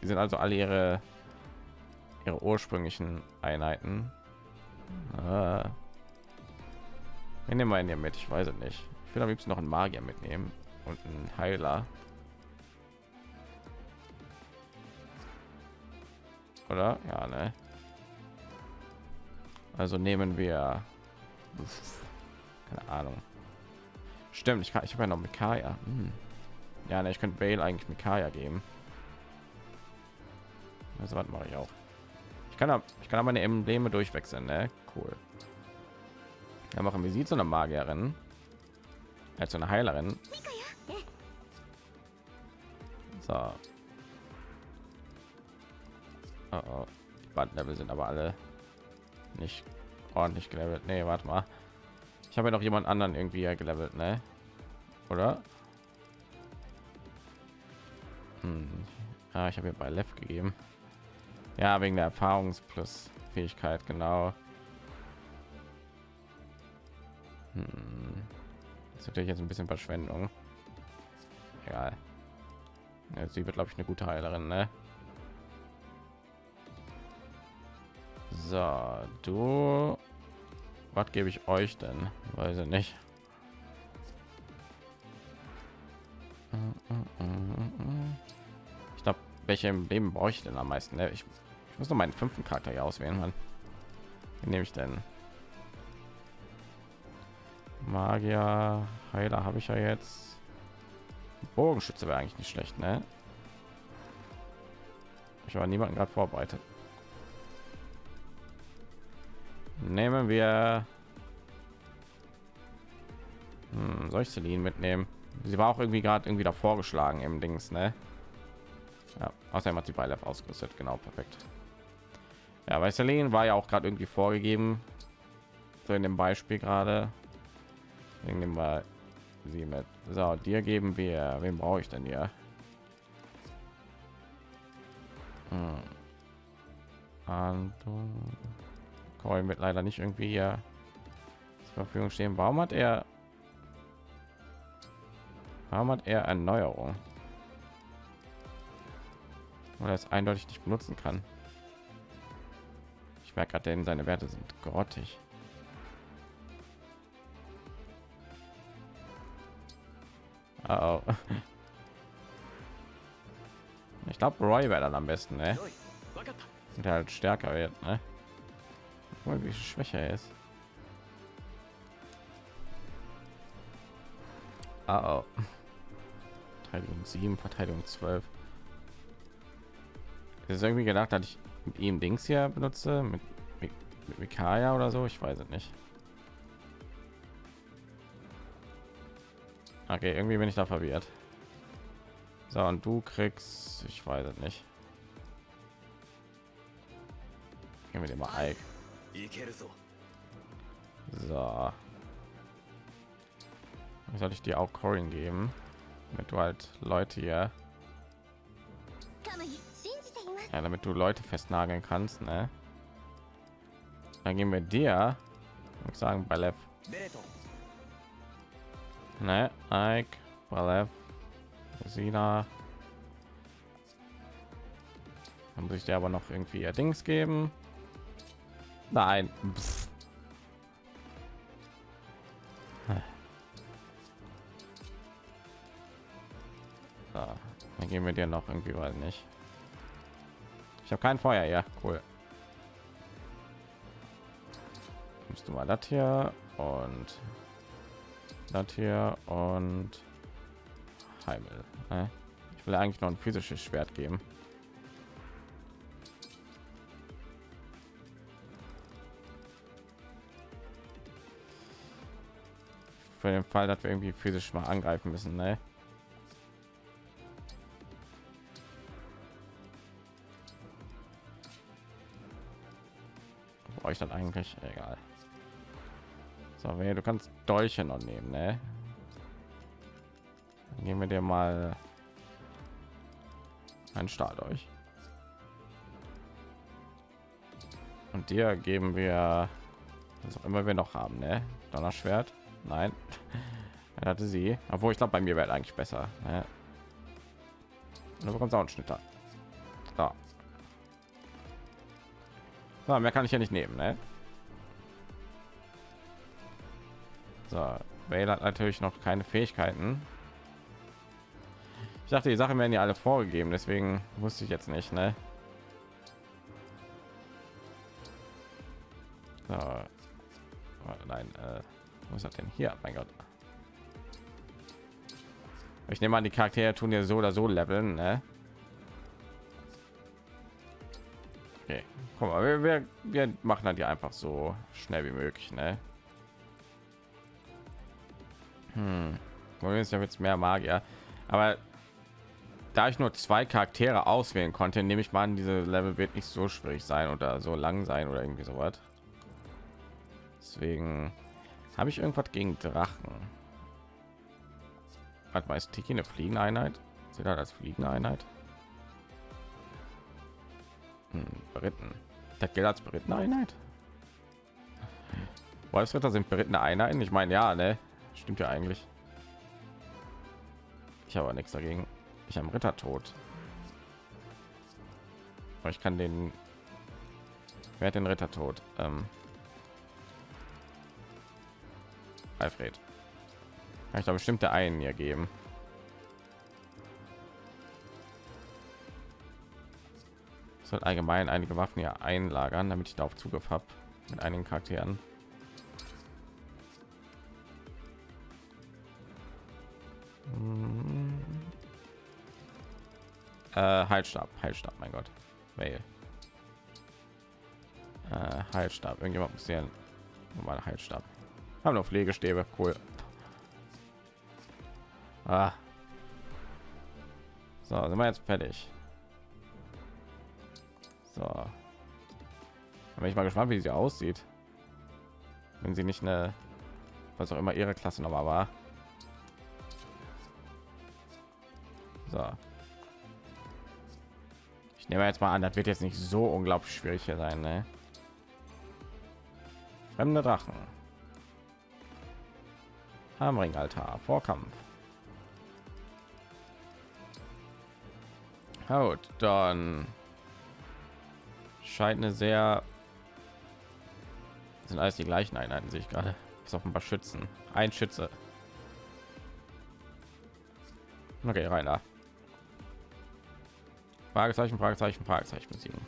Die sind also alle ihre ihre ursprünglichen Einheiten. Ah. Ich nehme einen hier mit, ich weiß es nicht. Ich will am liebsten noch einen Magier mitnehmen und einen Heiler. Oder? Ja, ne? Also nehmen wir keine Ahnung. Stimmt, ich kann ich habe ja noch mit Kaya. Hm. Ja, ne, ich könnte Bale eigentlich mit Kaya geben. Also was mache ich auch. Ich kann ich kann aber meine Embleme durchwechseln, ne? Cool. Ja, machen wir sieht so eine Magierin als eine Heilerin. So. Oh, oh. Die Level sind aber alle nicht ordentlich gelevelt. Nee, warte mal. Ich habe ja noch jemand anderen irgendwie gelevelt, ne? Oder? Hm. Ah, ich habe mir bei Left gegeben. Ja, wegen der Erfahrungs plus Fähigkeit, genau. Hm. Das ist natürlich jetzt ein bisschen Verschwendung. Egal. Ja, sie wird, glaube ich, eine gute Heilerin, ne? So, du. Was gebe ich euch denn? Weiß ich nicht. Ich glaube, welche im Leben brauche ich denn am meisten? Ne? Ich, ich muss noch meinen fünften Charakter hier auswählen, Mann. Wie nehme ich denn? Magier, Heiler habe ich ja jetzt. Bogenschütze wäre eigentlich nicht schlecht, ne? Ich war niemanden gerade vorbereitet. Nehmen wir. Hm, soll ich Celine mitnehmen? Sie war auch irgendwie gerade irgendwie da vorgeschlagen im Dings, ne? Ja, außerdem hat sie bei Lev ausgerüstet, genau, perfekt. Ja, weil Celine war ja auch gerade irgendwie vorgegeben, so in dem Beispiel gerade. Nehmen wir sie mit. So, dir geben wir. Wen brauche ich denn hier? Hm. Anton. Wird leider nicht irgendwie hier zur Verfügung stehen. Warum hat er? Warum hat er Erneuerung? Weil er es eindeutig nicht benutzen kann. Ich merke gerade, seine Werte sind grottig. Oh, oh. Ich glaube, Roy wäre dann am besten, ne? Und halt stärker wird, ne? Mal, wie schwächer er ist. Ah, oh. Verteidigung 7, Verteidigung 12. Es ist irgendwie gedacht, dass ich mit ihm Dings hier benutze, mit, mit, mit Mikaya oder so, ich weiß es nicht. Okay, irgendwie bin ich da verwirrt. So, und du kriegst, ich weiß es nicht. Gehen wir dir mal Ike. So. Soll ich dir auch Corin geben? Damit du halt Leute hier. Ja, damit du Leute festnageln kannst, ne? Dann gehen wir dir und sagen bei Lev. Ne, Ike, Balev, Sina. Dann muss ich dir aber noch irgendwie ihr Dings geben. Nein. So, dann gehen wir dir noch irgendwie weil nicht. Ich habe kein Feuer, ja, cool. Nimmst du mal das hier und das hier und Heimel. Ne? Ich will eigentlich noch ein physisches Schwert geben. für den Fall, dass wir irgendwie physisch mal angreifen müssen. Ne? Euch dann eigentlich egal. So, wer du kannst Dolche noch nehmen, ne? Dann geben wir dir mal einen Stahl euch. Und dir geben wir was auch immer wir noch haben, ne? Donnerschwert. Nein. Er hatte sie. Obwohl ich glaube, bei mir wäre eigentlich besser. Ne? Du bekommst auch einen Schnitter. So. So. mehr kann ich ja nicht nehmen, ne? So, Vale hat natürlich noch keine Fähigkeiten. Ich dachte, die Sachen werden ja alle vorgegeben, deswegen wusste ich jetzt nicht, ne? So. Oh, nein, äh, was hat denn hier? Mein Gott. Ich nehme an, die Charaktere tun ja so oder so leveln, ne? Okay, guck mal, wir, wir, wir machen dann die einfach so schnell wie möglich, ne? Hm. Wollen wir jetzt mehr Magier, aber da ich nur zwei Charaktere auswählen konnte, nehme ich mal an, diese Level wird nicht so schwierig sein oder so lang sein oder irgendwie so was. Deswegen habe ich irgendwas gegen Drachen. Hat meist Tiki eine fliegende Einheit? Sieht er als Hm, Beritten. Der gilt als berittene Einheit. Wolfsritter sind berittene Einheiten. Ich meine, ja, ne? Stimmt ja eigentlich. Ich habe nichts dagegen. Ich am Ritter tot. Aber ich kann den. Wer hat den Ritter tot? Ähm, Alfred. Kann ich da bestimmte einen hier geben? Soll allgemein einige Waffen ja einlagern, damit ich darauf Zugriff habe mit einigen Charakteren. Hm. Äh, Heilstab, Heilstab, mein Gott. Mail. Äh, Heilstab. Irgendjemand muss hier normal Heilstab. Haben noch Pflegestäbe, cool. Ah. So, sind wir jetzt fertig. So. Da bin ich mal gespannt, wie sie aussieht. Wenn sie nicht eine, was auch immer ihre Klasse nochmal war. So. Ich nehme jetzt mal an, das wird jetzt nicht so unglaublich schwierig hier sein, ne? Fremde Drachen. Hamring Altar, Vorkampf. Haut, dann scheint eine sehr sind alles die gleichen Einheiten, sehe ich gerade. Ist auf ein paar Schützen. Ein Schütze. Okay, rein da. Fragezeichen, Fragezeichen, Fragezeichen besiegen.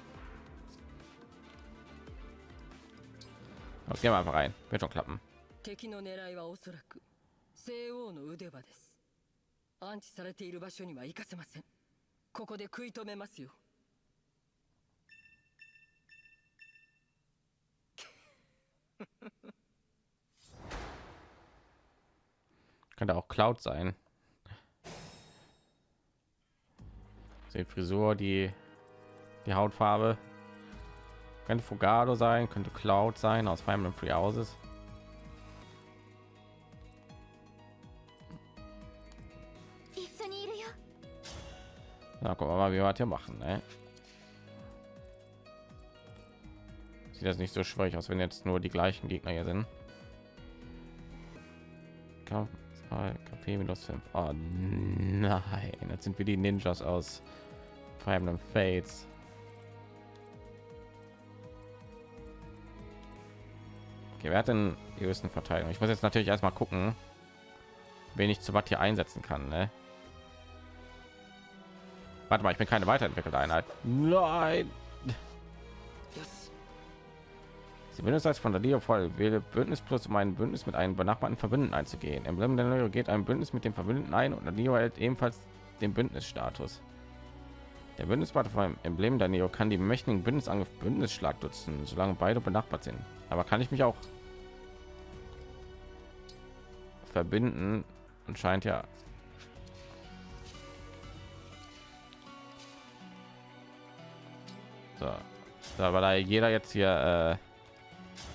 Okay, einfach rein. Wird schon klappen. 西王の腕場です安置されている場所には行かせませんここで食い止めますよ Könnte auch Cloud sein. Die Frisur, die die Hautfarbe. Könnte Fugado sein, könnte Cloud sein aus Fire Emblem Free Houses. Na, guck mal, wie wir hier machen. Ne? Sieht das nicht so schwierig aus, wenn jetzt nur die gleichen Gegner hier sind. KP minus 5. Oh, nein, jetzt sind wir die Ninjas aus Fire Emblem Fates. Okay, wer hat denn die höchsten Verteidigung? Ich muss jetzt natürlich erstmal gucken, wen ich zu was hier einsetzen kann. Ne? Warte mal, ich bin keine weiterentwickelte Einheit. Nein. Bündnis als von der Dio voll wähle Bündnis plus um ein Bündnis mit einem benachbarten Verbündeten einzugehen. Emblem der Nero geht ein Bündnis mit dem Verbündeten ein und der Dio hält ebenfalls den Bündnisstatus. Der Bündnispartner vom Emblem der Neo kann die mächtigen Bündnisangriff Bündnisschlag nutzen, solange beide benachbart sind. Aber kann ich mich auch verbinden? Anscheinend ja. So. so aber da jeder jetzt hier äh,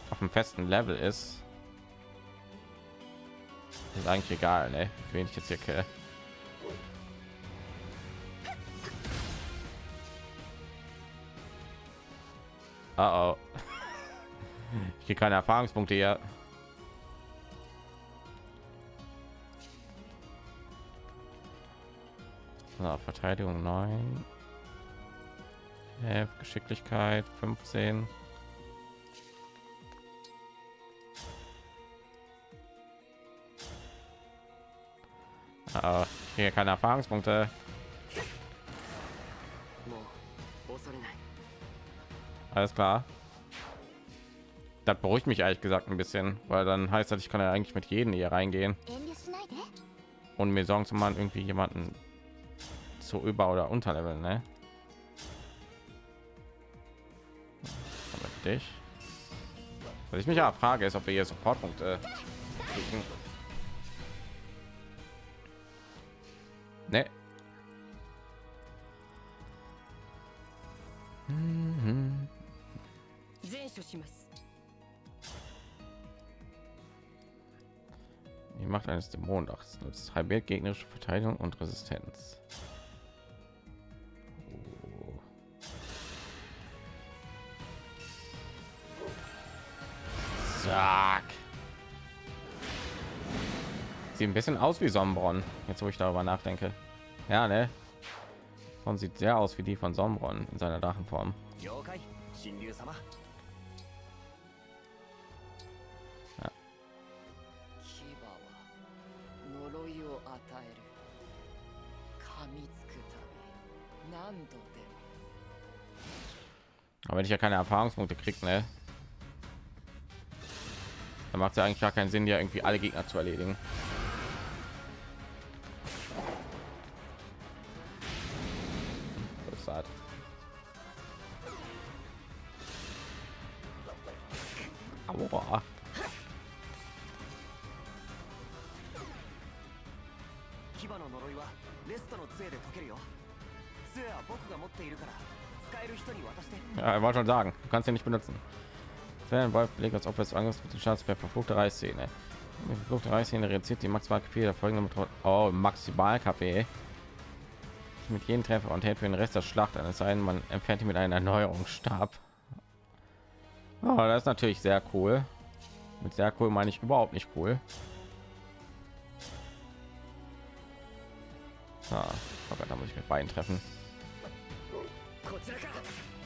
auf dem festen Level ist, ist eigentlich egal, ne? Wen ich jetzt hier kill. Oh, oh. Ich kriege keine Erfahrungspunkte hier. So, Verteidigung 9. 11, Geschicklichkeit 15. Ah, hier keine Erfahrungspunkte. Alles klar. Das beruhigt mich ehrlich gesagt ein bisschen, weil dann heißt das, ich kann ja eigentlich mit jedem hier reingehen und mir Sorgen zu machen, irgendwie jemanden zu über- oder unterleveln, ne? Dich. Was ich mich ja frage, ist, ob wir hier Supportpunkte kriegen. Ne. Mhm. Die Macht eines Dämonenachs nutzt halbiert gegnerische Verteidigung und Resistenz. Sieht ein bisschen aus wie Sonnenbronn. jetzt wo ich darüber nachdenke. Ja, ne? Und sieht sehr aus wie die von Sonnenbronn in seiner Drachenform. Ja. Aber wenn ich ja keine Erfahrungspunkte kriegt, ne? Dann macht es ja eigentlich gar keinen Sinn, ja irgendwie alle Gegner zu erledigen. Wollte schon sagen, du kannst ihn nicht benutzen. Wenn Wolf belegt als Opfer des Angriffs mit dem Schadenswert verfluchte Reißszene. Verfluchte Reißszene reduziert die maximal KP der folgenden. Oh, maximal KP. Mit jedem Treffer und hält für den Rest der Schlacht eines ein, man entfernt ihn mit einem Erneuerungsstab. Oh, das ist natürlich sehr cool. Mit sehr cool meine ich überhaupt nicht cool. Ah, oh Gott, da muss ich mit beiden treffen.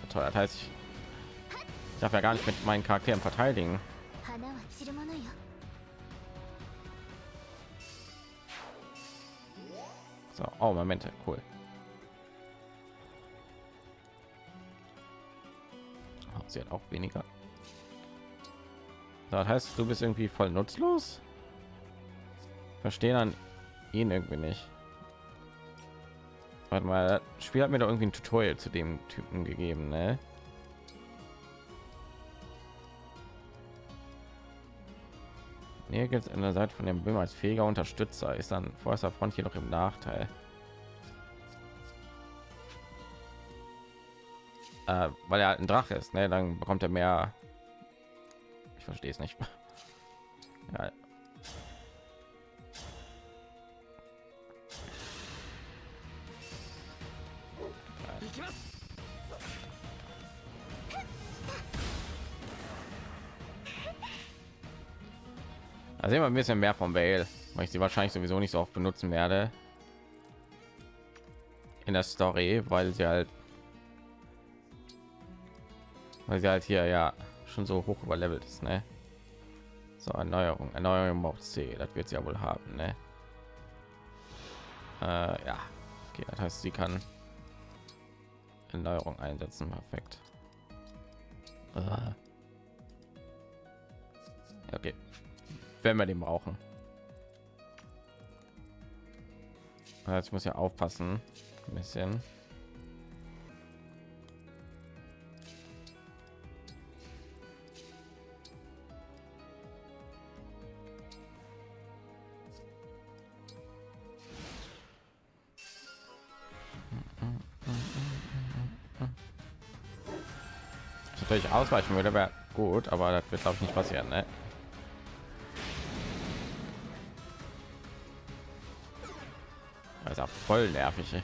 Toll, das heißt, ich ich darf ja gar nicht mit meinen Charakteren verteidigen. So, oh, Momente, cool. Oh, sie hat auch weniger. Das heißt, du bist irgendwie voll nutzlos? Verstehen an ihn irgendwie nicht. Warte mal, das Spiel hat mir doch irgendwie ein Tutorial zu dem Typen gegeben, ne? Hier es an der Seite von dem Böhm als fähiger Unterstützer, ist dann vorderster Front jedoch im Nachteil. Äh, weil er halt ein Drache ist, ne? dann bekommt er mehr. Ich verstehe es nicht. ja. Also immer ein bisschen mehr von Vale, weil ich sie wahrscheinlich sowieso nicht so oft benutzen werde in der Story, weil sie halt, weil sie halt hier ja schon so hoch überlevelt ist, ne? So Erneuerung, Erneuerung auf C, das wird sie ja wohl haben, ne? Äh, ja, okay, das heißt, sie kann Erneuerung einsetzen, perfekt. Äh. Okay wenn wir den brauchen. Jetzt muss ja aufpassen, ein bisschen. natürlich ausweichen würde, wäre gut, aber das wird glaube ich nicht passieren. Ne? Ja voll nervig. Ey.